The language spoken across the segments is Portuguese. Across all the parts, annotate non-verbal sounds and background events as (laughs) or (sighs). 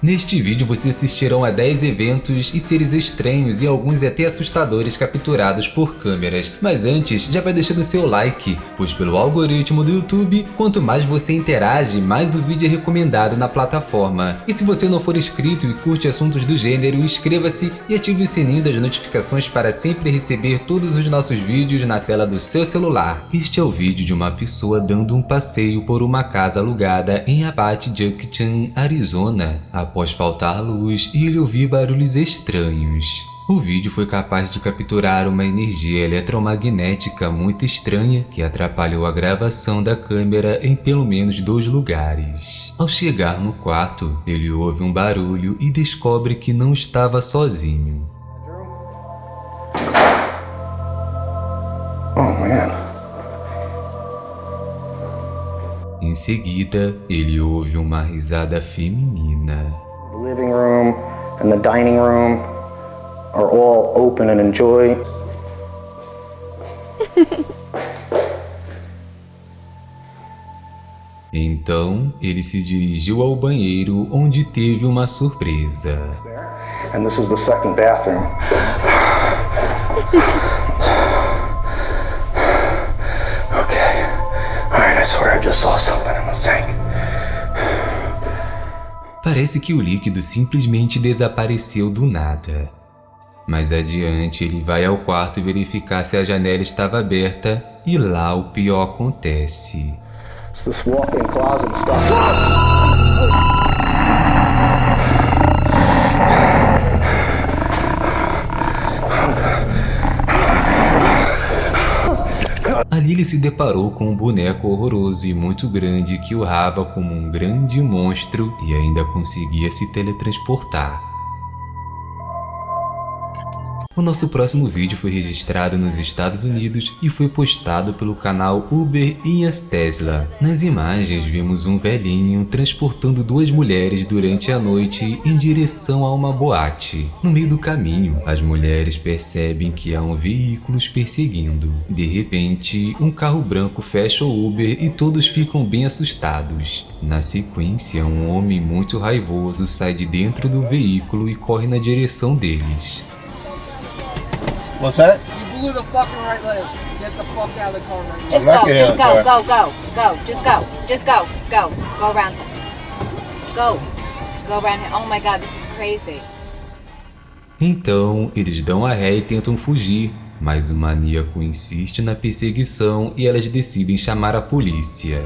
Neste vídeo vocês assistirão a 10 eventos e seres estranhos e alguns até assustadores capturados por câmeras. Mas antes, já vai deixando seu like, pois pelo algoritmo do YouTube, quanto mais você interage, mais o vídeo é recomendado na plataforma. E se você não for inscrito e curte assuntos do gênero, inscreva-se e ative o sininho das notificações para sempre receber todos os nossos vídeos na tela do seu celular. Este é o vídeo de uma pessoa dando um passeio por uma casa alugada em Abate Junction, Arizona após faltar luz ele ouvir barulhos estranhos. O vídeo foi capaz de capturar uma energia eletromagnética muito estranha que atrapalhou a gravação da câmera em pelo menos dois lugares. Ao chegar no quarto, ele ouve um barulho e descobre que não estava sozinho. Em seguida, ele ouve uma risada feminina. The living room and the dining room are all open and enjoy. (laughs) Então, ele se dirigiu ao banheiro onde teve uma surpresa. And this is the second bathroom. (sighs) (sighs) okay. Alright, I swear I just saw something sink. Parece que o líquido simplesmente desapareceu do nada. Mais adiante, ele vai ao quarto verificar se a janela estava aberta e lá o pior acontece. It's this walk-in closet stuff. (laughs) Ali ele se deparou com um boneco horroroso e muito grande que urrava como um grande monstro e ainda conseguia se teletransportar. O nosso próximo vídeo foi registrado nos Estados Unidos e foi postado pelo canal Uber Inhas Tesla. Nas imagens vimos um velhinho transportando duas mulheres durante a noite em direção a uma boate. No meio do caminho, as mulheres percebem que há um veículo os perseguindo. De repente, um carro branco fecha o Uber e todos ficam bem assustados. Na sequência, um homem muito raivoso sai de dentro do veículo e corre na direção deles. What's that? You blew the fucking right leg. Get the fuck out of the car right now. Just go, just go, go, go, go, just go, just go, go, go around. Go, go around him. Oh my god, this is crazy. Então, eles dão a ré e tentam fugir, mas o maníaco insiste na perseguição e elas decidem chamar a polícia.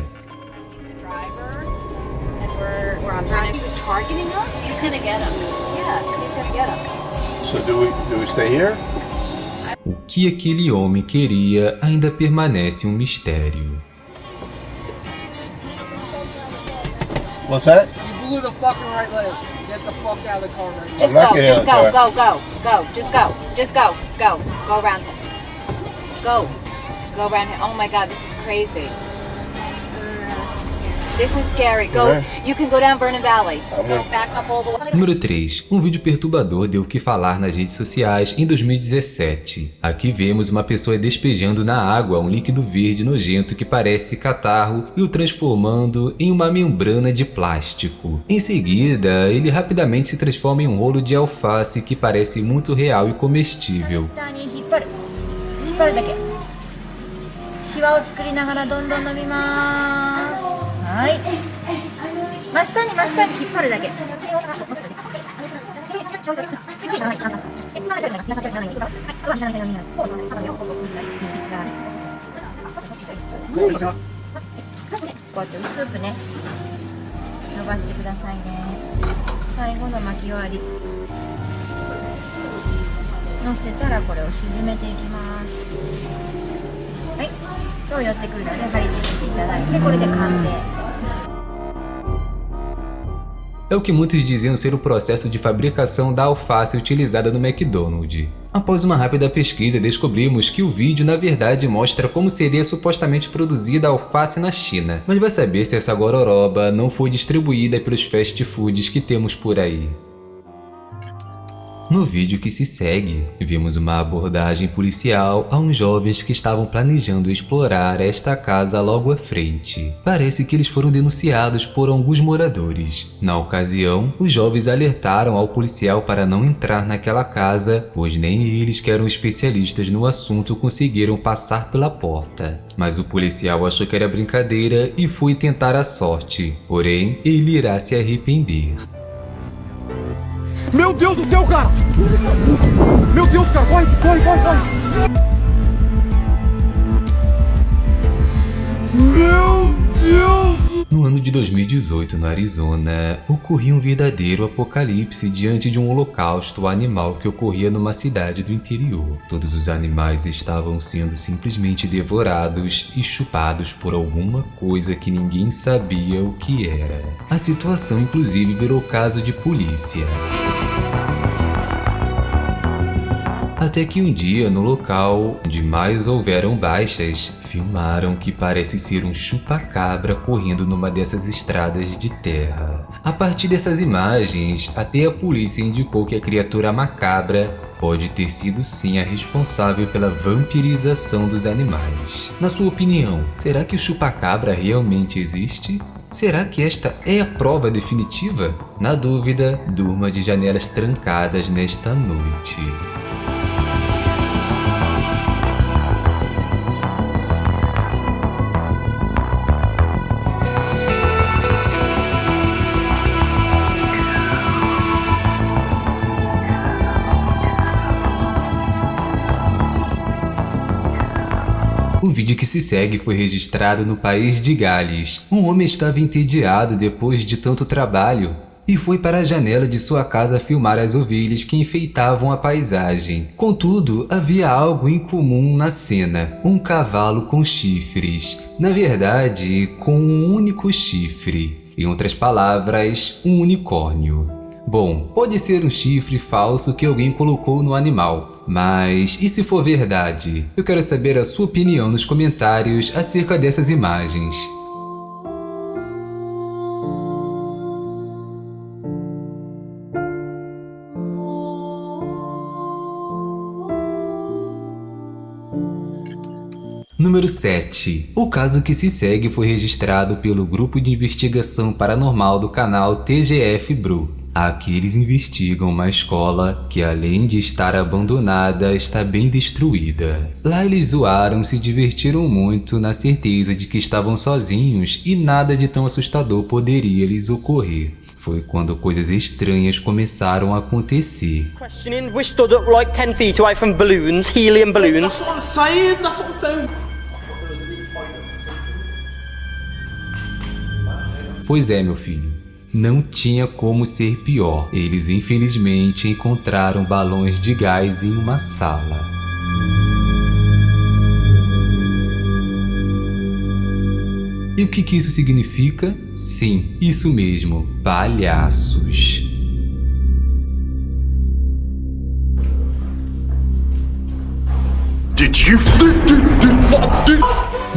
So do we do we stay here? O que aquele homem queria ainda permanece um mistério. What's that? You blew the fucking right leg. Get the fuck out of the car right now. Just go, just go, go, go, go, just go, just go, go, go around him. Go, go around him. Oh my god, this is crazy. This is scary. Go, Yeah. you can go down Vernon Valley. I'm Go back up all the way. Número 3. Um vídeo perturbador deu o que falar nas redes sociais em 2017. Aqui vemos uma pessoa despejando na água um líquido verde nojento que parece catarro e o transformando em uma membrana de plástico. Em seguida, ele rapidamente se transforma em um rolo de alface que parece muito real e comestível. 下はい。真下に真下に引っ張るだけ。こうやって薄くね伸ばしてくださいね。最後の巻き終わり。乗せたらこれを沈めていきます。はい今日寄ってくるので貼り付けていただいてこれで完成 É o que muitos diziam ser o processo de fabricação da alface utilizada no McDonald's. Após uma rápida pesquisa, descobrimos que o vídeo na verdade mostra como seria supostamente produzida a alface na China, mas vai saber se essa gororoba não foi distribuída pelos fast foods que temos por aí. No vídeo que se segue, vimos uma abordagem policial a uns jovens que estavam planejando explorar esta casa logo à frente. Parece que eles foram denunciados por alguns moradores. Na ocasião, os jovens alertaram ao policial para não entrar naquela casa, pois nem eles que eram especialistas no assunto conseguiram passar pela porta. Mas o policial achou que era brincadeira e foi tentar a sorte, porém ele irá se arrepender. Meu Deus do céu, cara! Meu Deus, cara, corre, corre, corre, corre! Meu Deus! No ano de 2018, no Arizona, ocorria um verdadeiro apocalipse diante de um holocausto animal que ocorria numa cidade do interior. Todos os animais estavam sendo simplesmente devorados e chupados por alguma coisa que ninguém sabia o que era. A situação inclusive virou caso de polícia. Até que um dia, no local onde mais houveram baixas, filmaram que parece ser um chupacabra correndo numa dessas estradas de terra. A partir dessas imagens, até a polícia indicou que a criatura macabra pode ter sido sim a responsável pela vampirização dos animais. Na sua opinião, será que o chupacabra realmente existe? Será que esta é a prova definitiva? Na dúvida, durma de janelas trancadas nesta noite. Vídeo que se segue foi registrado no país de Gales. Um homem estava entediado depois de tanto trabalho e foi para a janela de sua casa filmar as ovelhas que enfeitavam a paisagem. Contudo, havia algo incomum na cena: um cavalo com chifres. Na verdade, com um único chifre. Em outras palavras, um unicórnio. Bom, pode ser um chifre falso que alguém colocou no animal, mas e se for verdade? Eu quero saber a sua opinião nos comentários acerca dessas imagens. Número 7. O caso que se segue foi registrado pelo Grupo de Investigação Paranormal do canal TGF Bru. Aqui eles investigam uma escola que, além de estar abandonada, está bem destruída. Lá eles zoaram, se divertiram muito na certeza de que estavam sozinhos e nada de tão assustador poderia lhes ocorrer. Foi quando coisas estranhas começaram a acontecer. Questioning, we stood up like 10 feet away from balloons, helium balloons. what I'm saying, that's what I'm saying! Pois é, meu filho. Não tinha como ser pior. Eles infelizmente encontraram balões de gás em uma sala. E o que, que isso significa? Sim, isso mesmo, palhaços.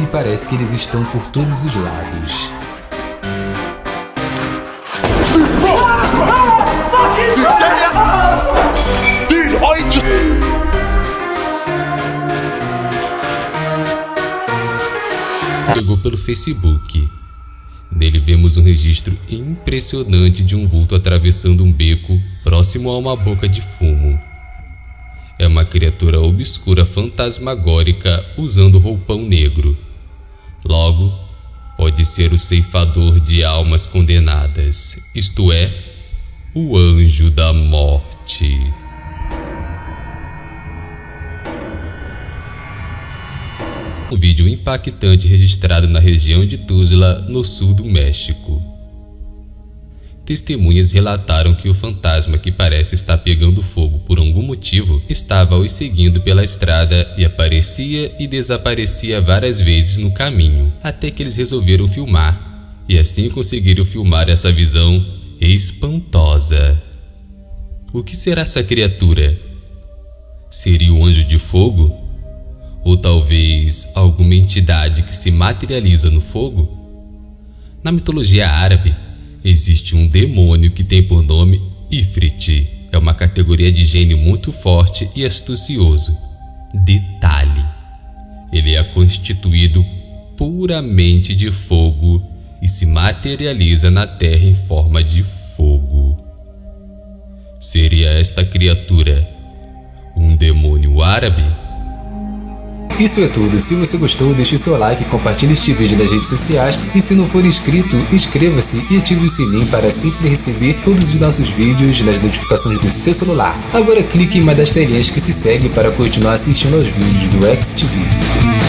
E parece que eles estão por todos os lados. Chegou pelo Facebook. Nele vemos um registro impressionante de um vulto atravessando um beco próximo a uma boca de fumo. É uma criatura obscura fantasmagórica usando roupão negro. Logo, pode ser o ceifador de almas condenadas, isto é, o anjo da morte. Um vídeo impactante registrado na região de Tuzla, no sul do México. Testemunhas relataram que o fantasma que parece estar pegando fogo por algum motivo estava os seguindo pela estrada e aparecia e desaparecia várias vezes no caminho, até que eles resolveram filmar e assim conseguiram filmar essa visão espantosa. O que será essa criatura? Seria o anjo de fogo? Ou talvez alguma entidade que se materializa no fogo? Na mitologia árabe, existe um demônio que tem por nome Ifrit. É uma categoria de gênio muito forte e astucioso. Detalhe: ele é constituído puramente de fogo e se materializa na terra em forma de fogo. Seria esta criatura um demônio árabe? Isso é tudo, se você gostou deixe seu like, compartilhe este vídeo nas redes sociais e se não for inscrito, inscreva-se e ative o sininho para sempre receber todos os nossos vídeos nas notificações do seu celular. Agora clique em uma das telinhas que se segue para continuar assistindo aos vídeos do XTV.